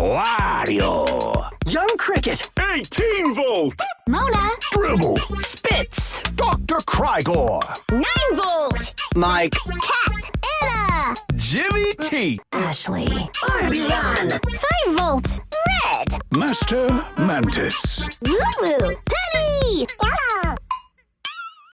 Wario. Young Cricket. 18 volt. Mona. Dribble. Spitz. Dr. Crygor, 9 volt. Mike. Kat. Ella, Jimmy T. Ashley. Orbulon. 5 volt. Red. Master Mantis. Lulu. Penny.